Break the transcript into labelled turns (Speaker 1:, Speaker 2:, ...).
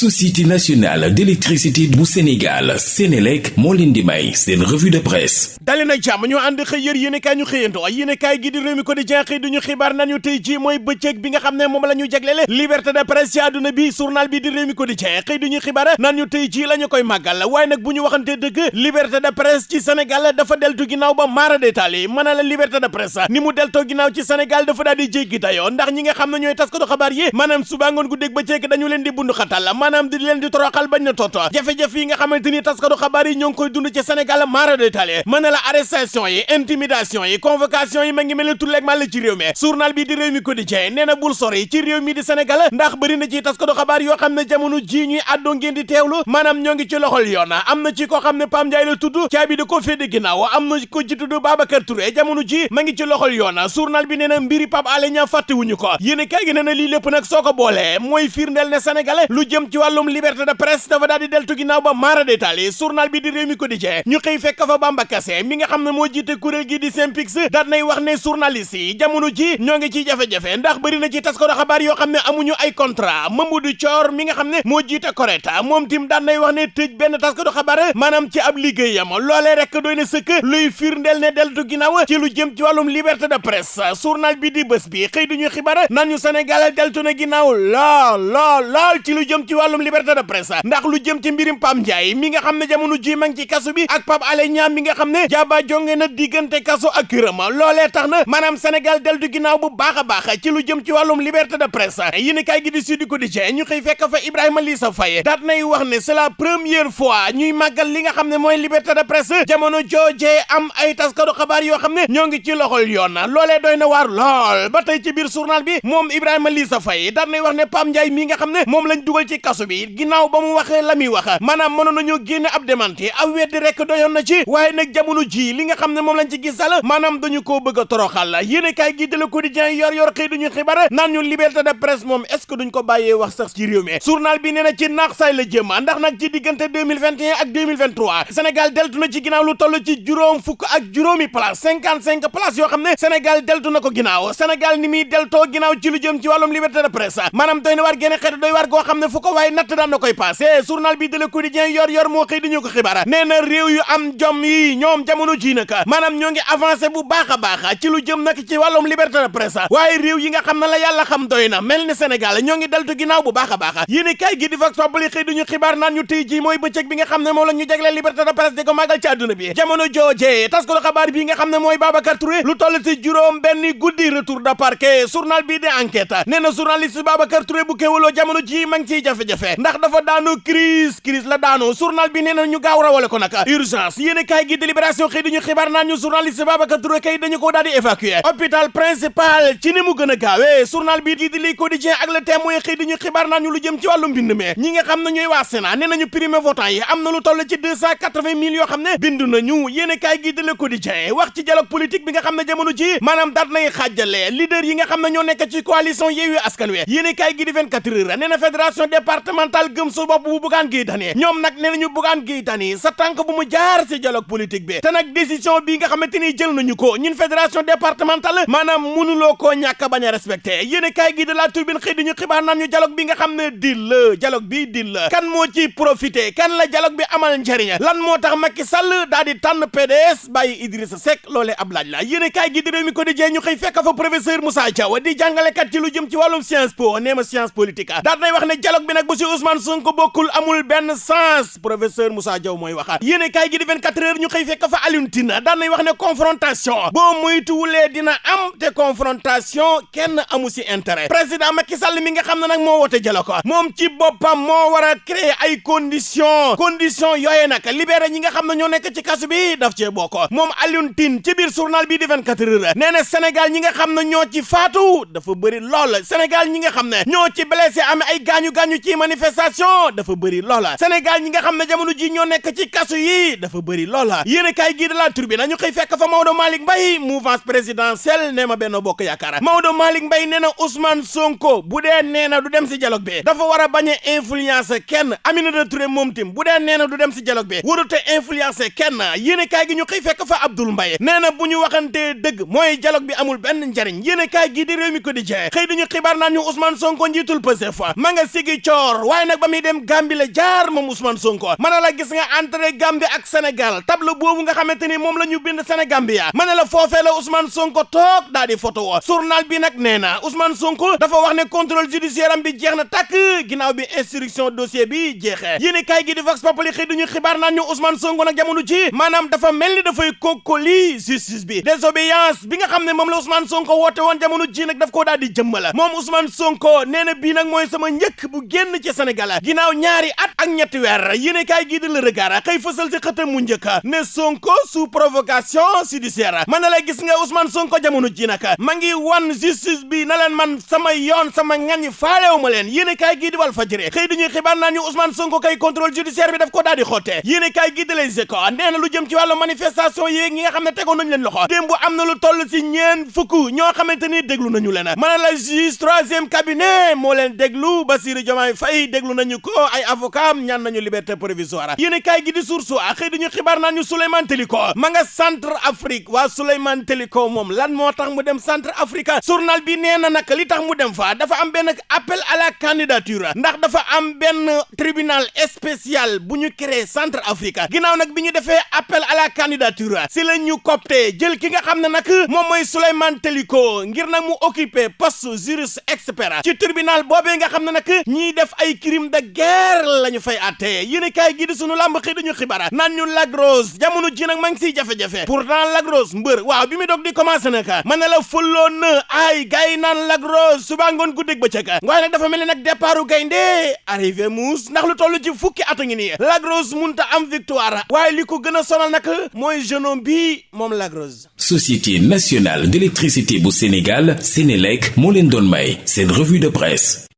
Speaker 1: société nationale d'électricité bu Sénégal Sénélec moo leen di may seen revue de presse
Speaker 2: maanaam di leen di toroxal bañ na toto. jafe-jafe yi nga xamante ni xabaar yi ñoo ngi koy dund ci Sénégal maara détaali mën na la arrestation yi intimidation yi convocation yi ma ngi mel ni tulleeg ci réew mi. journal bi di réew mi quotidien nee na bul sori ci réew mi di Sénégal ndax bëri na ci taskatu xabaar yoo xam ne jamono ji ñuy àddoo ngeen di teewlu maanaam ñoo ci loxol yoon. am na ci koo xam ne Pam Ndiaye la tudd caabi da ko féete ginnaaw. am na ko ci tudd Babacar Touré jamono ji ma ngi ci loxol yoon. journal bi nee na mbiri Pape Alé Niang fàttewuñu ko. yéen kay gi nee na lii lépp nag soo ko boolee mooy firndeel ne Sénégal lu jëm ci wàllum liberté de presse dafa daal di deltu ginnaaw ba maara détaali journal bi di réew mi quotidien ñu xëy fekk fa Bamba Kassé mi nga xam ne moo jiite gi di Synpics daat nay wax ne journaliste yi jamono ji ñoo ngi ci jafe-jafe ndax bëri na ci taskatu xabaar yoo xam amuñu ay contrat. Mamadou Thior mi nga xam ne moo jiite Coreta moom tim daan nay wax ne tëj benn taskatu xabaar maanaam ci ab liggéeyam. Loolee rek doy na sëkk luy firndeel ne deltu ginnaaw ci lu jëm ci wàllum liberté de presse. Journal bi di bés bi xëy duñu xibaar naan ñu Sénégal deltu na ginnaaw lool lool lool ci lu jëm ci liberté de presse ndax lu jëm ci mbirim Pam Ndiaye mi nga xam ne jamono ji ma ngi ci kasu bi ak Pape Alé Niang mi nga xam ne jaaba jonge na diggante kaso ak këram loolee tax na maanaam Sénégal deltu ginnaaw bu baax a baax ci lu jëm ci wàllum liberté de presse yéen kay gi di Sud Quotidien ñu xëy fekk fa Ibrahima Lissa Faye daat nay wax ne c'est la première fois ñuy màggal li nga xam ne mooy liberté de presse jamono joojee am ay taskatu xabaar yoo xam ne ñoo ngi ci loxol yoon loolee doy na waar lool ba tey ci biir journal bi moom Ibrahima Lissa Faye daat nay wax ne Pam Ndiaye mi nga xam ne moom lañ dugal ci kaso bi ginnaaw ba mu waxee la muy wax maanaam mënoon nañoo génne ab démenti ab weddi rek doyoon na ci waaye nag jamono ji li nga xam ne moom lañ ci gisal maanaam dañu koo bëgg a toroxal yéenekaay gi de Le Quotidien yor yor xëy duñu xibaar naan ñu liberté de presse moom est-ce duñ ko bàyyee wax sax ci réew mi journal bi nee ci naax la jëm ndax nag ci diggante 2021 ak 2023 Sénégal deltu na ci ginnaaw lu toll ci juróom fukk ak juróomi place 55 place yoo xam waaye natt daan na koy passé. Journal bi de Le Quotidien yor yor moo xëy diñu ko xibaar. Nee na réew yu am jom yi ñoom jamono ji nag maanaam ñoo ngi avancé bu baax a baax ci lu jëm nag ci wàllum liberté de presse. Waaye réew yi nga xam ne la yàlla xam doy na mel ni Sénégal ñoo bu baax a baax. Kay gi di Vox Populi xëy duñu xibaar naan ñu tey ji mooy bëccëg bi nga xam ne moom la ñu liberté de presse di ko màggal ci àdduna bi. Jamono joojee tas ko xabaar bi nga xam ne mooy Babacar Touré lu toll ci juróom benn guddi retour de parquet. Journal bi di enquête nee na journaliste Babacar Touré bu kéwaloo jamono ji ma ngi ciy jafe-jafe ndax dafa daanu crise crise la daanu. Journal bi nee na ñu gaaw rawale ko nag. Urgence. Yéen kay gi délibération xëy duñu xibaar naan ñu journaliste Babacar Touré kay dañu ko daal di évacuer. Hôpital principal ci ni mu gën a gaawee. Journal bi di di Le Quotidien ak Le Témoin xëy duñu xibaar naan ñu lu jëm ci wàllu mbind mi. Ñi nga xam ne ñooy waa Sénat nee nañu primé votant yi am na lu toll ci deux cent quatre-vingt mille yoo xam ne bindu nañu. Yéen kay gi di Le Quotidien wax ci dialogue politique bi nga xam ne jamono ji maanaam daat nay xaajale leader yi nga xam ne ñoo nekk ci coalition Yewwi Askan Wi. Yéen kay gi di 24 heures nee na fédération départementale gëm su bopp bu Bougane Gueye Dany ñoom nag nee nañu Bougane Gueye Dany sa tànk bu mu jaar ci dialogue politique bi. Te nag décision bi nga xamante ni jël nañu ko ñun fédération départementale maanaam mënuloo koo ñàkk bañ a respecté. Yéen kay gi de la turbine xëy di ñu xibaar naan ñu dialogue bi nga xam ne dil dialogue bi dil la. Kan moo ci profité? Kan la dialogue bi amal njëriñ lan moo tax Macky Sall daal di tànn PDS bàyyi Idrissa Seck? Loolee ab laaj la. Yéen kay gi di réew mi ko di jee ñu xëy fekk fa professeur Moussa Diaw di jàngalekat ci lu jëm ci wàllum science po. Nee ma science politique daal nay wax ne dialogue bi nag bu si Ousmane Sonko bokkul amul benn sens. Professeur Moussa Diaw mooy waxaat. Yéen kay gi di 24 heures ñu xëy fekk fa Alioune Tine. Daal nay wax ne confrontation. Boo moytuwulee dina am te confrontation kenn amu si intérêt. Président Macky Sall mi nga xam ne nag moo woote ko. Moom ci boppam moo war a créer ay conditions. Conditions yooye nag libéré ñi nga xam ne ñoo nekk ci kasu bi daf cee bokk. Moom Alioune ci biir journal bi di 24 heures nee na Sénégal ñi nga xam ne ñoo ci faatu dafa bëri lool. Sénégal ñi nga xam ne ñoo ci blessé am ay gaañu-gaañu ci manifestation dafa bëri loola Sénégal ñi nga xam ne jamono ji ñoo nekk ci kasu yi dafa bëri loola yéen kaay gii de la Tribune ñu xëy fekk fa Maodo Malick Mbaye mouvance présidentielle nee ma benn bokk yaakaar. Maodo Malick Mbaye nee na Ousmane Sonko bu dee nee na du dem si dialogue bi. Dafa war a bañ a influencer kenn. Aminata Touré moom tim bu dee nee na du dem si dialogue bi. Warut a influencer kenn. Yéen kaay gi ñu xëy fekk fa Abdoul Mbaye nee na bu ñu waxantee dëgg mooy dialogue bi amul benn njariñ. Yéen kaay gi di réew mi quotidien xëy dañu xibaar naan ñu Ousmane Sonko Nord waaye nag ba muy dem Gambie la jaar moom Ousmane Sonko. Na la gis nga entrée Gambie ak Sénégal. Tableau boobu nga xamante ni moom la ñu bind Sénégambia. Mën na la foofee la Ousmane Sonko toog daal di photo journal bi nag nee Ousmane Sonko dafa wax ne contrôle judiciaire am bi jeex na takk ginnaaw bi instruction dossier bi jeexee. Yéen kaay gi di Vox Populi xëy duñu xibaar naan ñu Ousmane Sonko nag jamono ci maanaam dafa mel ni dafay kokkoli justice bi. Désobéissance bi nga xam ne moom la Ousmane Sonko woote woon jamono ji nag daf koo daal di jëmmala moom Ousmane Sonko nee na bii nag mooy sama njëkk bu génn ci Sénégal ginnaaw ñaari at ak ñetti weer yéen kaay gi di Le Regard xëy fësal ci xëtam mu njëkk ne Sonko sous provocation judiciaire man na la gis nga Ousmane Sonko jamono ji nag ma ngi wan justice bi na leen man sama yoon sama ngañ faalewu ma leen yéen kaay di Walf Fadjri xëy duñuy xibaar naa ñu Ousmane Sonko kay contrôle judiciaire bi daf ko daal di yéen kaay gi di Les Échos nee na lu jëm ci wàllu manifestation yi nga xam ne nañu leen loxo démb am na lu toll ci ñeen fukk ñoo xamante ni déglu nañu leen mën na la juge cabinet moo leen déglu Bassirou Faye déglu nañu ko. Ay avocat ñaan nañu liberté provisoire. Yéen kaay gi di Source A xëy duñu xibaar Souleymane Teliko ma nga centre Afrique. Waa Souleymane Teliko moom lan moo tax mu dem centre Afrique? Journal bi li tax mu dem fa dafa am benn appel à la candidature. Ndax dafa am tribunal spécial bu ñu créé centre Afrique. Ginnaaw nag bi ñu defee appel à la candidature si la ñu copté jël ki nga Souleymane Teliko ngir nag mu occupé poste juriste expert. Ci tribunal boobee nga xam ne nag def crime de guerre la fay àtte yéen kaay gi di sunu làmb xëy dañu xibaar naan ñu Lagros jamono ji nag pourtant Lagros mbër. Waaw bi dog di nag mën la ay suba dafa départu gaynde arrivé lu munta am victoire. Waaye li ko sonal nag mooy jeune bi moom Lagros.
Speaker 1: Société nationale d'électricité bu Sénégal Sénélec moo leen may revue de presse